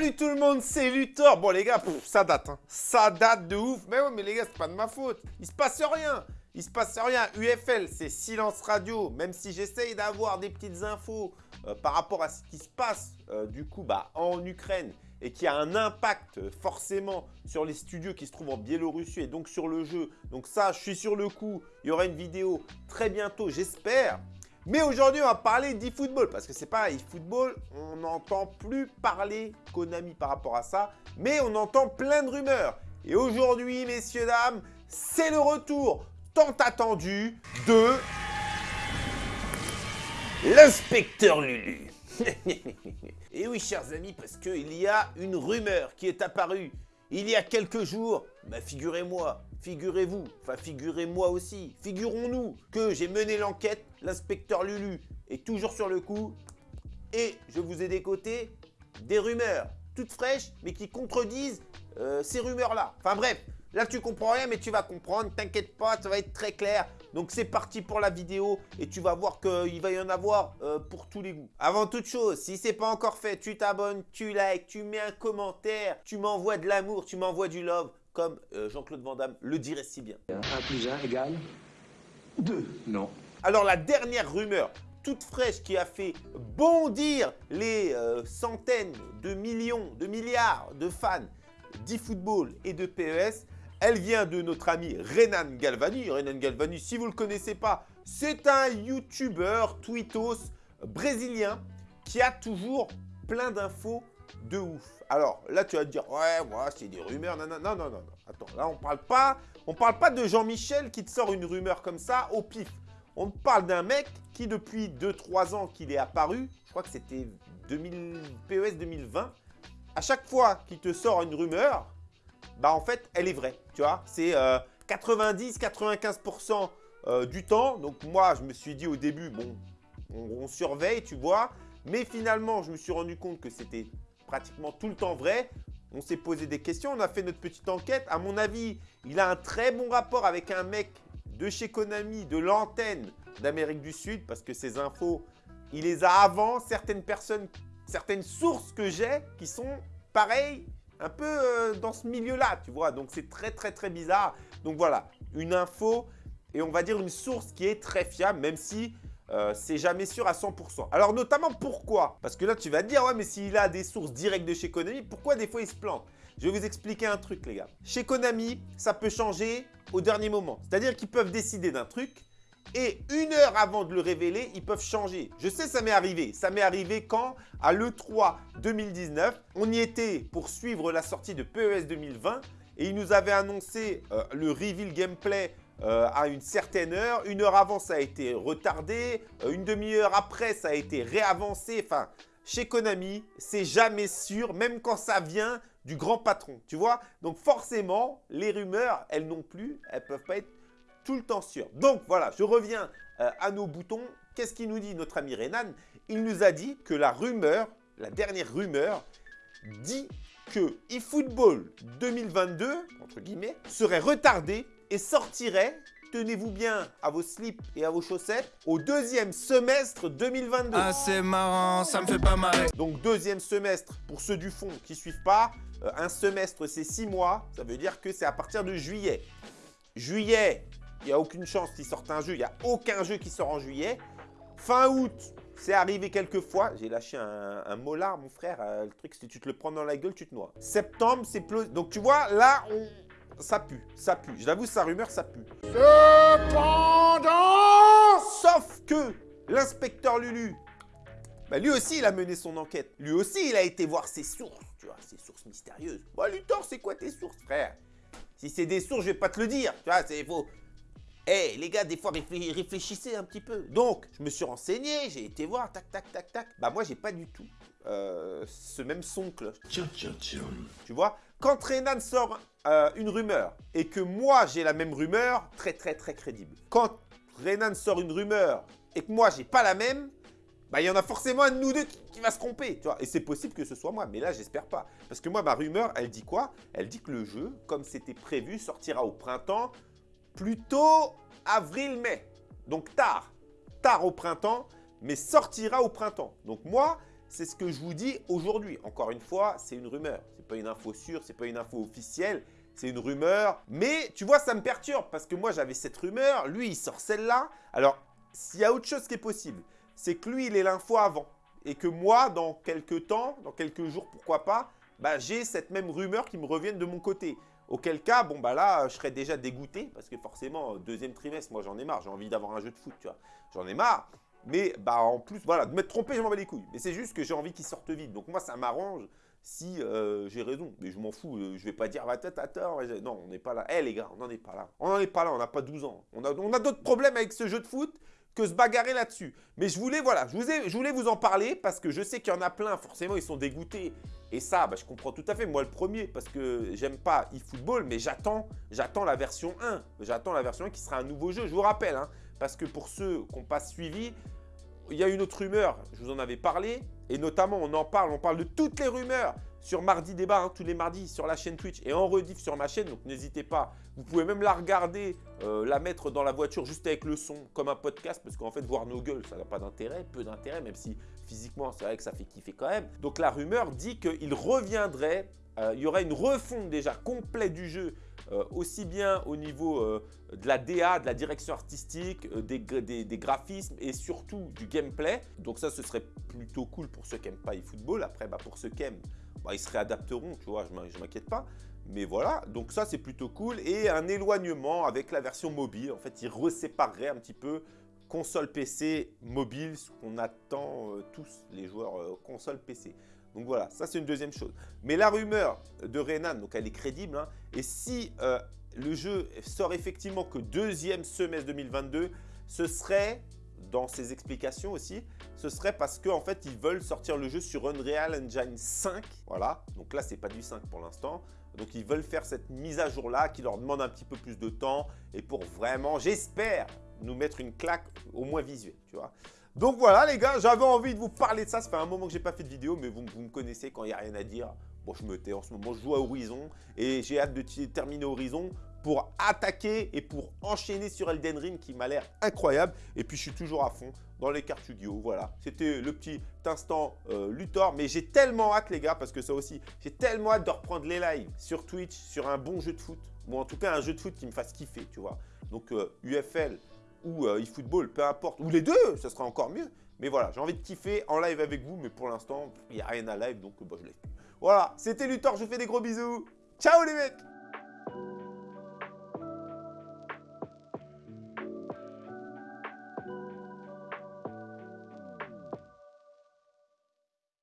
Salut tout le monde, c'est Luthor Bon les gars, ça date, hein. ça date de ouf. Mais ouais, mais les gars, c'est pas de ma faute. Il se passe rien. Il se passe rien. UFL, c'est silence radio. Même si j'essaye d'avoir des petites infos euh, par rapport à ce qui se passe euh, du coup bah, en Ukraine et qui a un impact euh, forcément sur les studios qui se trouvent en Biélorussie et donc sur le jeu. Donc ça, je suis sur le coup. Il y aura une vidéo très bientôt, j'espère. Mais aujourd'hui, on va parler d'eFootball parce que c'est pas eFootball, on n'entend plus parler Konami par rapport à ça, mais on entend plein de rumeurs. Et aujourd'hui, messieurs, dames, c'est le retour tant attendu de l'inspecteur Lulu. Et oui, chers amis, parce qu'il y a une rumeur qui est apparue il y a quelques jours. Bah, figurez-moi, figurez-vous, enfin figurez-moi aussi, figurons-nous que j'ai mené l'enquête, l'inspecteur Lulu est toujours sur le coup et je vous ai décoté des rumeurs toutes fraîches mais qui contredisent euh, ces rumeurs-là. Enfin bref, là tu comprends rien mais tu vas comprendre, t'inquiète pas, ça va être très clair. Donc c'est parti pour la vidéo et tu vas voir qu'il va y en avoir euh, pour tous les goûts. Avant toute chose, si c'est pas encore fait, tu t'abonnes, tu likes, tu mets un commentaire, tu m'envoies de l'amour, tu m'envoies du love, comme euh, Jean-Claude Van Damme le dirait si bien. 1 plus 1 égale 2. Non. Alors la dernière rumeur toute fraîche qui a fait bondir les euh, centaines de millions, de milliards de fans d'eFootball et de PES, elle vient de notre ami Renan Galvani. Renan Galvani, si vous ne le connaissez pas, c'est un YouTuber tweetos brésilien qui a toujours plein d'infos de ouf. Alors là, tu vas te dire, ouais, moi, c'est des rumeurs. Non, non, non, non, non. Attends, là, on parle parle pas de Jean-Michel qui te sort une rumeur comme ça au pif. On parle d'un mec qui, depuis 2-3 ans qu'il est apparu, je crois que c'était PES 2020, à chaque fois qu'il te sort une rumeur, bah en fait, elle est vraie, tu vois. C'est 90-95% euh, euh, du temps. Donc moi, je me suis dit au début, bon, on, surveille, tu vois. Mais finalement, je me suis rendu compte que c'était pratiquement tout le temps vrai. On s'est posé des questions, on a fait notre petite enquête. À mon avis, il a un très bon rapport avec un mec de chez Konami, de l'antenne d'Amérique du Sud, parce que ces infos, il les a avant. Certaines personnes, certaines sources que j'ai qui sont pareilles, un peu euh, dans ce milieu-là, tu vois. Donc, c'est très, très, très bizarre. Donc, voilà, une info et on va dire une source qui est très fiable, même si euh, c'est jamais sûr à 100%. Alors, notamment, pourquoi? Parce que là, tu vas te dire, ouais, mais s'il a des sources directes de chez Konami, pourquoi des fois il se plante? Je vais vous expliquer un truc, les gars. Chez Konami, ça peut changer au dernier moment. C'est-à-dire qu'ils peuvent décider d'un truc et une heure avant de le révéler, ils peuvent changer. Je sais, ça m'est arrivé. Ça m'est arrivé quand À l'E3 2019, on y était pour suivre la sortie de PES 2020 et ils nous avaient annoncé euh, le reveal gameplay euh, à une certaine heure. Une heure avant, ça a été retardé. Euh, une demi-heure après, ça a été réavancé. Enfin, chez Konami, c'est jamais sûr, même quand ça vient du grand patron, tu vois Donc forcément, les rumeurs, elles non plus, elles peuvent pas être tout le temps sûr. Donc voilà, je reviens euh, à nos boutons. Qu'est-ce qu'il nous dit notre ami Renan? Il nous a dit que la rumeur, la dernière rumeur, dit que eFootball 2022, entre guillemets, serait retardé et sortirait, tenez-vous bien à vos slips et à vos chaussettes, au deuxième semestre 2022. Ah c'est marrant, ça me fait pas marrer. Donc deuxième semestre, pour ceux du fond qui suivent pas, euh, un semestre c'est six mois, ça veut dire que c'est à partir de juillet. Juillet, il n'y a aucune chance qu'il sorte un jeu. Il n'y a aucun jeu qui sort en juillet. Fin août, c'est arrivé quelques fois. J'ai lâché un, un, molar, mon frère. Euh, le truc, si tu te le prends dans la gueule, tu te noies. Septembre, c'est plus... Donc, tu vois, là, on... ça pue. Ça pue. Je l'avoue, sa rumeur, ça pue. Cependant Sauf que l'inspecteur Lulu, bah, lui aussi, il a mené son enquête. Lui aussi, il a été voir ses sources. Tu vois, ses sources mystérieuses. Bon, Luthor, c'est quoi tes sources, frère? Si c'est des sources, je vais pas te le dire. Tu vois, c'est faux. Eh les gars, des fois réfléchissez un petit peu. Donc, je me suis renseigné, j'ai été voir, tac, tac, tac, tac. Bah moi, j'ai pas du tout euh, ce même son cloche. Tu vois Quand Renan sort euh, une rumeur et que moi, j'ai la même rumeur, très, très, très crédible. Quand Renan sort une rumeur et que moi, j'ai pas la même, bah, il y en a forcément un de nous deux qui, va se tromper, tu vois. Et c'est possible que ce soit moi, mais là, j'espère pas. Parce que moi, ma rumeur, elle dit quoi? Elle dit que le jeu, comme c'était prévu, sortira au printemps plutôt avril-mai. Donc tard, tard au printemps, mais sortira au printemps. Donc moi, c'est ce que je vous dis aujourd'hui. Encore une fois, c'est une rumeur. C'est pas une info sûre, c'est pas une info officielle. C'est une rumeur. Mais tu vois, ça me perturbe parce que moi, j'avais cette rumeur. Lui, il sort celle-là. Alors, s'il y a autre chose qui est possible, c'est que lui, il est l'info avant. Et que moi, dans quelques temps, dans quelques jours, pourquoi pas, bah, j'ai cette même rumeur qui me revienne de mon côté. Auquel cas, bon bah là, je serais déjà dégoûté parce que forcément, deuxième trimestre, moi j'en ai marre, j'ai envie d'avoir un jeu de foot, tu vois. J'en ai marre. Mais bah en plus, voilà, de m'être trompé, je m'en bats les couilles. Mais c'est juste que j'ai envie qu'il sorte vite. Donc moi, ça m'arrange si euh, j'ai raison. Mais je m'en fous, euh, je vais pas dire, bah, t'as tort. Non, on n'est pas là. Eh les gars, on n'en est pas là. On n'en est pas là, on n'a pas 12 ans. On a, on a d'autres problèmes avec ce jeu de foot que se bagarrer là-dessus. Mais je voulais, voilà, je, vous voulais vous en parler parce que je sais qu'il y en a plein, forcément, ils sont dégoûtés. Et ça, bah, je comprends tout à fait. Moi, le premier, parce que j'aime pas eFootball, mais j'attends j'attends la version 1. J'attends la version 1 qui sera un nouveau jeu. Je vous rappelle, hein, parce que pour ceux qui n'ont pas suivi, il y a une autre rumeur, je vous en avais parlé, et notamment on en parle, on parle de toutes les rumeurs sur Mardi Débat, hein, tous les mardis sur la chaîne Twitch et en rediff sur ma chaîne, donc n'hésitez pas. Vous pouvez même la regarder, euh, la mettre dans la voiture juste avec le son, comme un podcast, parce qu'en fait, voir nos gueules, ça n'a pas d'intérêt, peu d'intérêt, même si physiquement, c'est vrai que ça fait kiffer quand même. Donc la rumeur dit qu'il reviendrait, euh, il y aurait une refonte déjà complète du jeu, euh, aussi bien au niveau de la DA, de la direction artistique, des, des, graphismes et surtout du gameplay. Donc ça, ce serait plutôt cool pour ceux qui n'aiment pas eFootball. Après, bah, pour ceux qui aiment, bah, ils se réadapteront, tu vois, je ne m'inquiète pas. Mais voilà, donc ça c'est plutôt cool. Et un éloignement avec la version mobile. En fait, ils resépareraient un petit peu console PC, mobile, ce qu'on attend euh, tous les joueurs euh, console PC. Donc voilà, ça c'est une deuxième chose. Mais la rumeur de Renan, donc elle est crédible. Hein. et si euh, le jeu sort effectivement que deuxième semestre 2022, ce serait dans ses explications aussi, ce serait parce qu'en fait, ils veulent sortir le jeu sur Unreal Engine 5. Voilà, donc là, c'est pas du 5 pour l'instant. Donc, ils veulent faire cette mise à jour-là qui leur demande un petit peu plus de temps et pour vraiment, j'espère, nous mettre une claque au moins visuelle, tu vois. Donc voilà les gars, j'avais envie de vous parler de ça. Ça fait un moment que j'ai pas fait de vidéo, mais vous, vous me connaissez quand il n'y a rien à dire. Bon, je me tais en ce moment, je joue à Horizon et j'ai hâte de terminer Horizon pour attaquer et pour enchaîner sur Elden Ring qui m'a l'air incroyable. Et puis, je suis toujours à fond dans les cartes Yu-Gi-Oh! Voilà, c'était le petit instant euh, Luthor. Mais j'ai tellement hâte, les gars, parce que ça aussi, j'ai tellement hâte de reprendre les lives sur Twitch, sur un bon jeu de foot. Ou en tout cas, un jeu de foot qui me fasse kiffer, tu vois. Donc, UFL euh, ou euh, eFootball, peu importe. Ou les deux, ça sera encore mieux. Mais voilà, j'ai envie de kiffer en live avec vous. Mais pour l'instant, il n'y a rien à live, donc bah, je laisse plus. Voilà, c'était Luthor, je fais des gros bisous. Ciao les mecs